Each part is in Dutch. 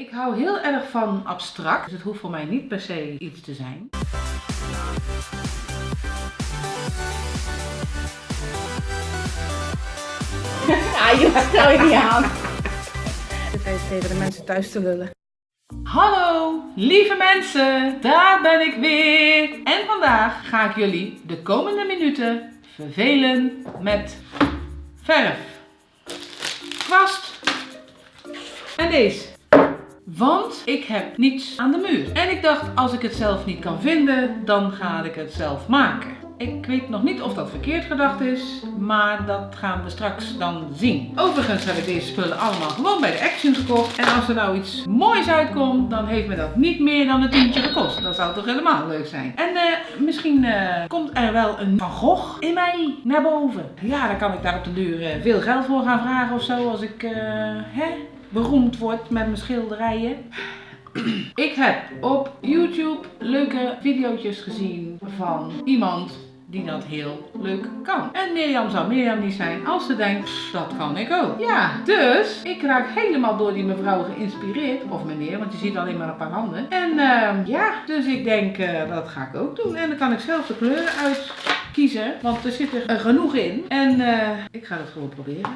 ik hou heel erg van abstract. Dus het hoeft voor mij niet per se iets te zijn. Ja, je stel je niet aan. Dit even tegen de mensen thuis te lullen. Hallo, lieve mensen, daar ben ik weer. En vandaag ga ik jullie de komende minuten vervelen met verf, kwast en deze. Want ik heb niets aan de muur. En ik dacht, als ik het zelf niet kan vinden, dan ga ik het zelf maken. Ik weet nog niet of dat verkeerd gedacht is, maar dat gaan we straks dan zien. Overigens heb ik deze spullen allemaal gewoon bij de Action gekocht. En als er nou iets moois uitkomt, dan heeft me dat niet meer dan een tientje gekost. Dat zou toch helemaal leuk zijn. En eh, misschien eh, komt er wel een Van Gogh in mij naar boven. Ja, dan kan ik daar op de duur eh, veel geld voor gaan vragen of zo, als ik hè, beroemd word met mijn schilderijen. Ik heb op YouTube leuke video's gezien van iemand die dat heel leuk kan. En Mirjam zou Mirjam niet zijn als ze denkt, "Pff, dat kan ik ook. Ja, dus ik raak helemaal door die mevrouw geïnspireerd. Of meneer, want je ziet alleen maar een paar handen. En ehm, ja, dus ik denk, eh, dat ga ik ook doen. En dan kan ik zelf de kleuren uitkiezen, want er zit er genoeg in. En eh, ik ga dat gewoon proberen.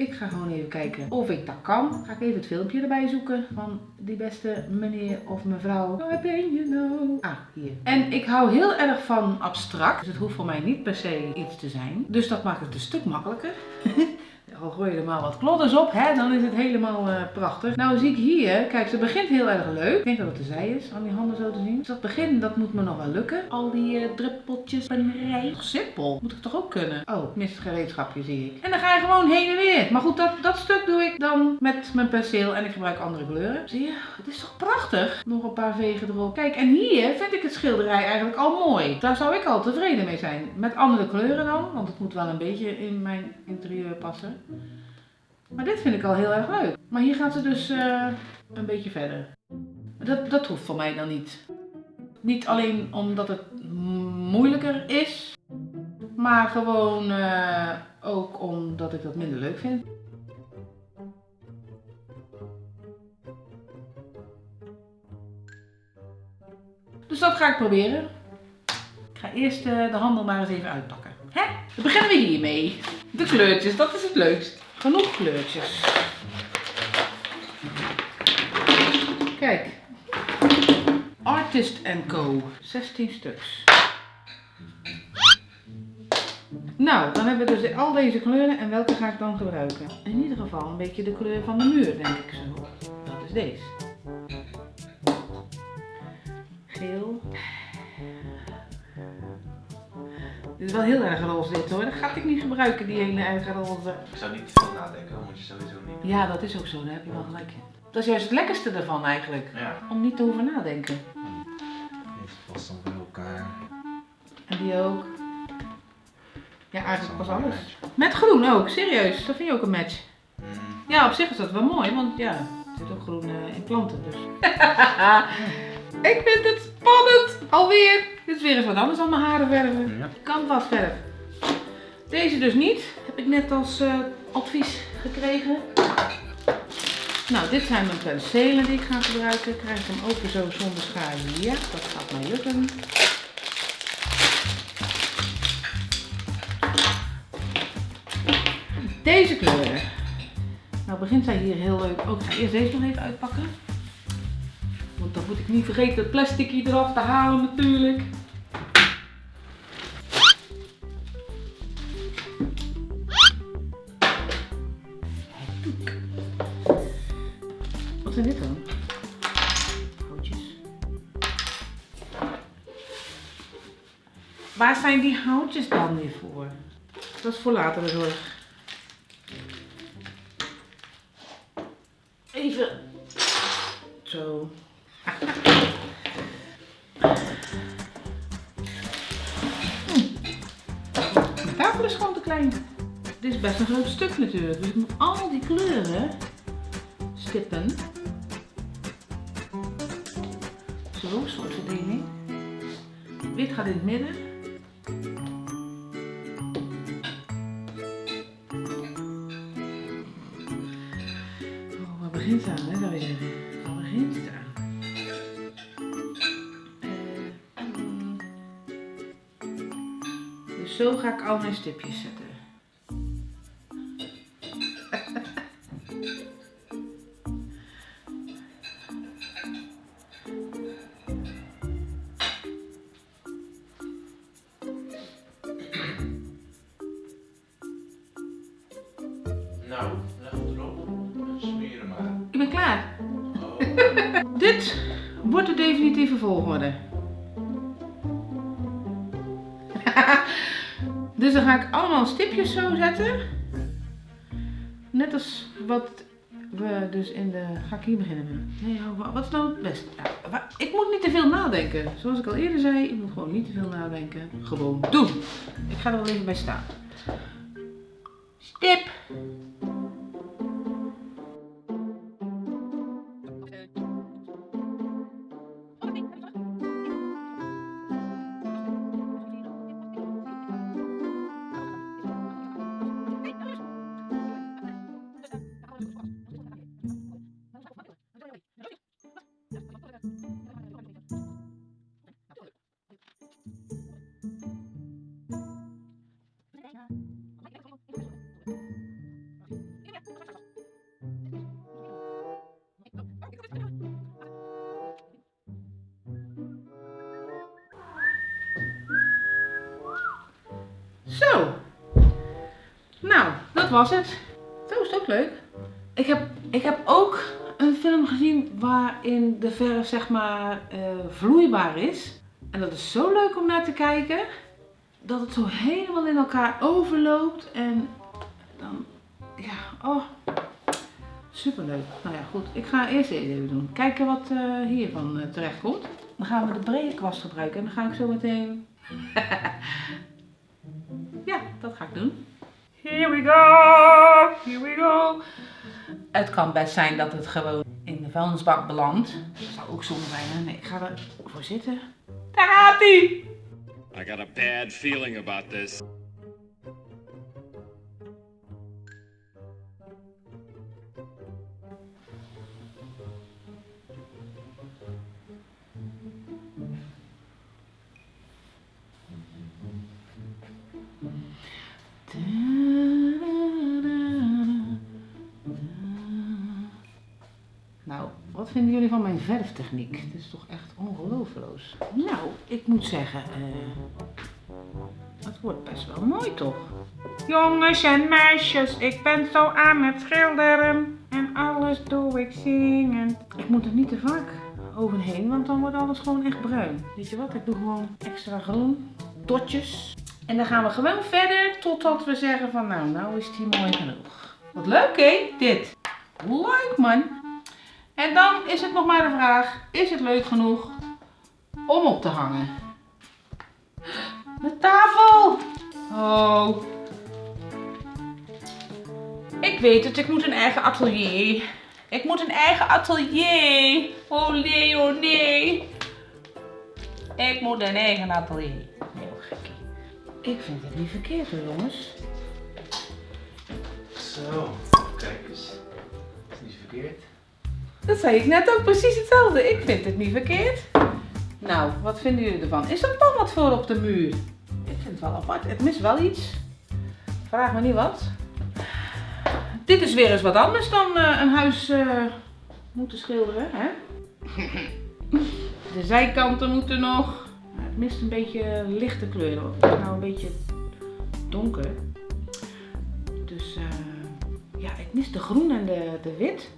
Ik ga gewoon even kijken of ik dat kan. Ga ik even het filmpje erbij zoeken van die beste meneer of mevrouw. Waar ben je nou? Ah, hier. En ik hou heel erg van abstract. Dus het hoeft voor mij niet per se iets te zijn. Dus dat maakt het een stuk makkelijker. Al gooi je er maar wat klodders op, hè, dan is het helemaal eh, prachtig. Nou zie ik hier, kijk, ze begint heel erg leuk. Ik denk dat het de zij is, aan die handen zo te zien. Dus dat begin, dat moet me nog wel lukken. Al die eh, druppeltjes pennerij. Toch simpel, moet ik toch ook kunnen? Oh, ik mis het gereedschapje, zie ik. En dan ga je gewoon heen en weer. Maar goed, dat, dat stuk doe ik dan met mijn penseel en ik gebruik andere kleuren. Zie je, het is toch prachtig? Nog een paar vegen erop. Kijk, en hier vind ik het schilderij eigenlijk al mooi. Daar zou ik al tevreden mee zijn. Met andere kleuren dan, want het moet wel een beetje in mijn interieur passen. Maar dit vind ik al heel erg leuk. Maar hier gaat ze dus eh, een beetje verder. Dat, dat hoeft voor mij dan niet. Niet alleen omdat het moeilijker is, maar gewoon eh, ook omdat ik dat minder leuk vind. Dus dat ga ik proberen. Ik ga eerst eh, de handel maar eens even uitpakken. Hè? Dan beginnen we hiermee. De kleurtjes, dat is het leukst. Genoeg kleurtjes. Kijk. Artist Co. 16 stuks. Nou, dan hebben we dus al deze kleuren en welke ga ik dan gebruiken? In ieder geval een beetje de kleur van de muur, denk ik zo. Dat is deze. Geel. Dit is wel heel erg roze dit hoor. Dat ga ik niet gebruiken, die hele erg roze. Ik zou niet te veel nadenken, dat moet je sowieso niet. Ja, dat is ook zo. Daar heb je wel gelijk in. Dat is juist het lekkerste ervan eigenlijk. Ja. Om niet te hoeven nadenken. Heeft vast dan bij elkaar. En die ook. Ja, eigenlijk pas alles. Met groen ook, serieus. Dat vind je ook een match. Mm. Ja, op zich is dat wel mooi, want ja, er zit ook groen eh, in planten dus. ik vind het spannend. Alweer. Dit is weer eens wat anders dan mijn haren verven. Ja. Canvasverf. Deze dus niet. Heb ik net als eh, advies gekregen. Nou, dit zijn mijn penselen die ik ga gebruiken. Krijg ik hem open zo zonder schaar? Ja, dat gaat mij lukken. Deze kleuren. Nou begint zij hier heel leuk. Ook ik ga eerst deze nog even uitpakken. Want dan moet ik niet vergeten het plastic eraf te halen natuurlijk. Wat zijn dit dan? Houtjes. Waar zijn die houtjes dan weer voor? Dat is voor later zorg. Even. Zo. Hm. Mijn tafel is gewoon te klein. Dit is best een groot stuk natuurlijk. Dus ik moet al die kleuren stippen. Zo, soort verdeling. Wit gaat in het midden. Zo ga ik al mijn stipjes zetten. Nou, leg het erop. En Smeren maar. Ik ben klaar. Oh. Dit wordt de definitieve volgorde. dus dan ga ik allemaal stipjes zo zetten. Net als wat we dus in de... Ga ik hier beginnen met? Nee, wa- wat is nou het beste? Ik moet niet te veel nadenken. Zoals ik al eerder zei, ik moet gewoon niet te veel nadenken. Gewoon doen. Ik ga er wel even bij staan. Stip. Was het. Zo is het ook leuk. Ik heb, ik heb ook een film gezien waarin de verf zeg maar eh, vloeibaar is. En dat is zo leuk om naar te kijken. Dat het zo helemaal in elkaar overloopt. En dan, ja, oh. Superleuk. Nou ja, goed. Ik ga eerst even doen. Kijken wat eh, hiervan eh, terecht komt. Dan gaan we de brede kwast gebruiken. En dan ga ik zo meteen... Ja, dat ga ik doen. Here we go, here we go. Het kan best zijn dat het gewoon in de vuilnisbak belandt. Dat zou ook zonde zijn. hè? Nee, ik ga ervoor zitten. Daar gaat hij! I got a bad feeling about this. Wat vinden jullie van mijn verftechniek? Het is toch echt ongelooflijk. Nou, ik moet zeggen, eh, het wordt best wel mooi toch? Jongens en meisjes, ik ben zo aan het schilderen en alles doe ik zingend. Ik moet er niet te vaak overheen, want dan wordt alles gewoon echt bruin. Weet je wat, ik doe gewoon extra groen, dotjes. En dan gaan we gewoon verder totdat we zeggen van nou, nou is die mooi genoeg. Wat leuk hè, dit. Leuk man. En dan is het nog maar de vraag, is het leuk genoeg om op te hangen? De tafel! Oh. Ik weet het, ik moet een eigen atelier. Ik moet een eigen atelier. Oh nee, oh nee. Ik moet een eigen atelier. Heel gekkie. Ik vind het niet verkeerd hoor jongens. Zo, kijk eens. Is niet verkeerd. Dat zei ik net ook precies hetzelfde. Ik vind het niet verkeerd. Nou, wat vinden jullie ervan? Is er dan wat voor op de muur? Ik vind het wel apart. Het mist wel iets. Vraag me niet wat. Dit is weer eens wat anders dan eh, een huis eh, moeten schilderen, hè? De zijkanten moeten nog. Het mist een beetje lichte kleuren. Het is nou een beetje donker. Dus eh, ja, ik mis de groen en de, de wit.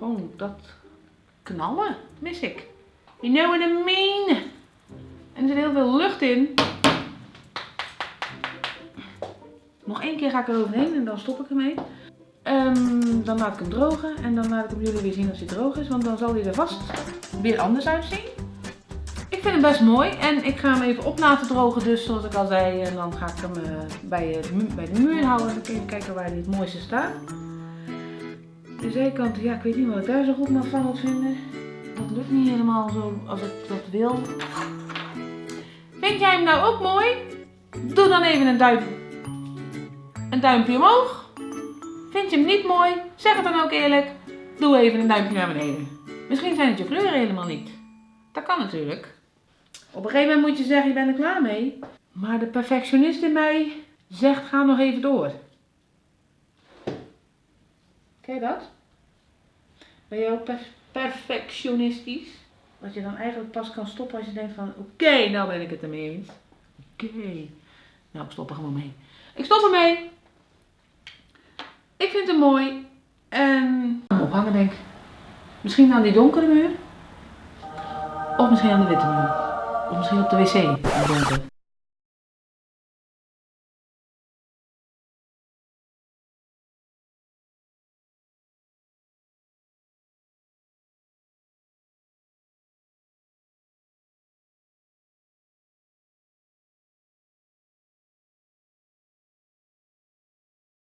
Gewoon dat knallen mis ik. You know what I mean? En er zit heel veel lucht in. Nog één keer ga ik er overheen en dan stop ik ermee. Ehm, dan laat ik hem drogen en dan laat ik hem jullie weer zien als hij droog is. Want dan zal hij er vast weer anders uitzien. Ik vind hem best mooi en ik ga hem even op laten drogen dus zoals ik al zei. En dan ga ik hem eh, bij, mu- bij de muur houden en even kijken waar hij het mooiste staat. De zijkant, ja, ik weet niet wat ik daar zo goed van moet vinden. Dat lukt niet helemaal zo als ik dat wil. Vind jij hem nou ook mooi? Doe dan even een, duim, een duimpje omhoog. Vind je hem niet mooi? Zeg het dan ook eerlijk. Doe even een duimpje naar beneden. Misschien zijn het je kleuren helemaal niet. Dat kan natuurlijk. Op een gegeven moment moet je zeggen, je bent er klaar mee. Maar de perfectionist in mij zegt ga nog even door. Ken dat? Ben je ook per- perfectionistisch? Dat je dan eigenlijk pas kan stoppen als je denkt van oké, nou ben ik het ermee eens. Oké. Nou, ik stop er gewoon mee. Ik stop ermee. Ik vind het mooi. En ophangen denk ik. Misschien aan die donkere muur. Of misschien aan de witte muur. Of misschien op de wc.